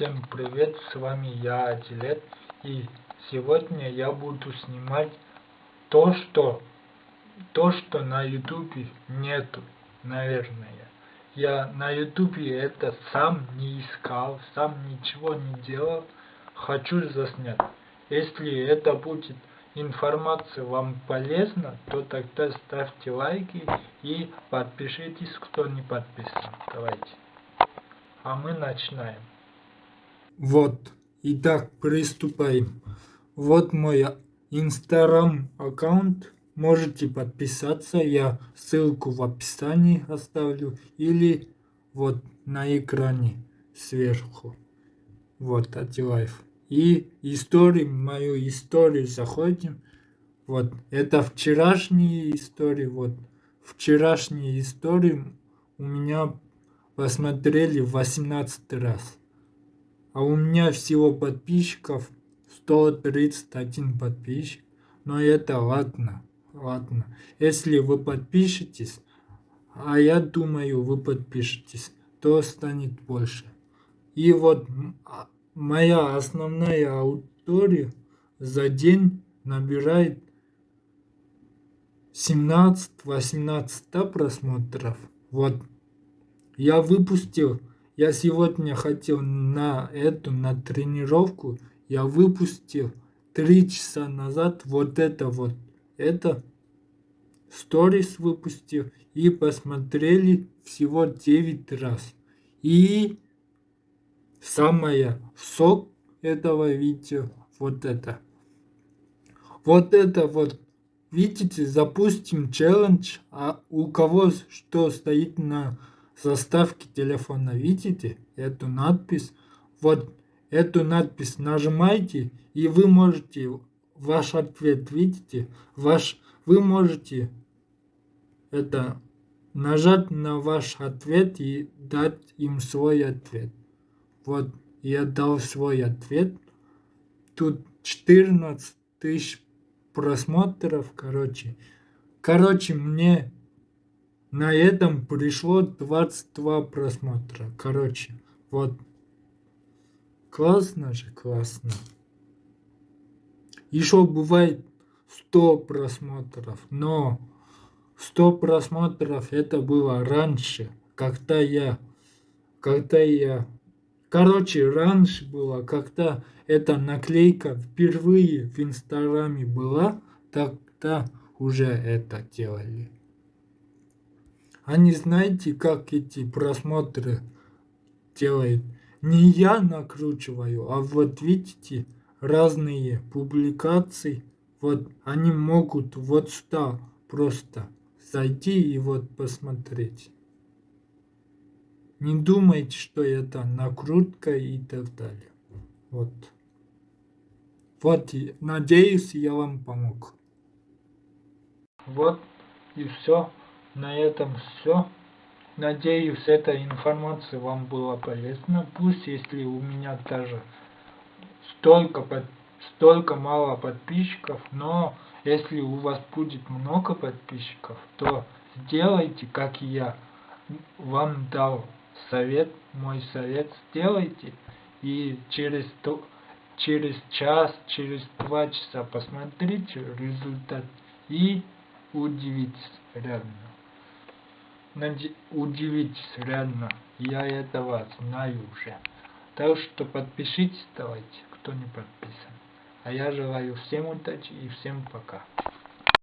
Всем привет, с вами я, Адилет, и сегодня я буду снимать то, что, то, что на ютубе нету, наверное. Я на ютубе это сам не искал, сам ничего не делал, хочу заснять. Если это будет информация вам полезна, то тогда ставьте лайки и подпишитесь, кто не подписан. Давайте. А мы начинаем. Вот, итак, приступаем. Вот мой инстаграм аккаунт. Можете подписаться, я ссылку в описании оставлю или вот на экране сверху. Вот, Атилайф. И историю, мою историю заходим. Вот, это вчерашние истории, вот, вчерашние истории у меня посмотрели 18 раз. А у меня всего подписчиков 131 подписчик. Но это ладно, ладно. Если вы подпишетесь, а я думаю, вы подпишетесь, то станет больше. И вот а, моя основная аудитория за день набирает 17-18 просмотров. Вот. Я выпустил я сегодня хотел на эту, на тренировку, я выпустил три часа назад вот это вот. Это сторис выпустил и посмотрели всего 9 раз. И самое сок этого видео вот это. Вот это вот. Видите, запустим челлендж, а у кого что стоит на заставки телефона. Видите эту надпись? Вот эту надпись нажимаете и вы можете ваш ответ видите? Ваш вы можете это нажать на ваш ответ и дать им свой ответ. Вот я дал свой ответ. Тут 14 тысяч просмотров короче. Короче мне на этом пришло 22 просмотра. Короче, вот. Классно же, классно. Еще бывает 100 просмотров, но 100 просмотров это было раньше, когда я, когда я, короче, раньше было, когда эта наклейка впервые в инстаграме была, тогда уже это делали. А не знаете, как эти просмотры делает? Не я накручиваю, а вот видите, разные публикации, вот они могут вот сюда просто зайти и вот посмотреть. Не думайте, что это накрутка и так далее. Вот. Вот, надеюсь, я вам помог. Вот и все. На этом все. Надеюсь, эта информация вам была полезна. Пусть, если у меня даже столько, под, столько мало подписчиков, но если у вас будет много подписчиков, то сделайте, как я вам дал совет, мой совет, сделайте, и через, через час, через два часа посмотрите результат и удивитесь реально удивитесь, реально, я этого знаю уже. Так что подпишитесь давайте, кто не подписан. А я желаю всем удачи и всем пока.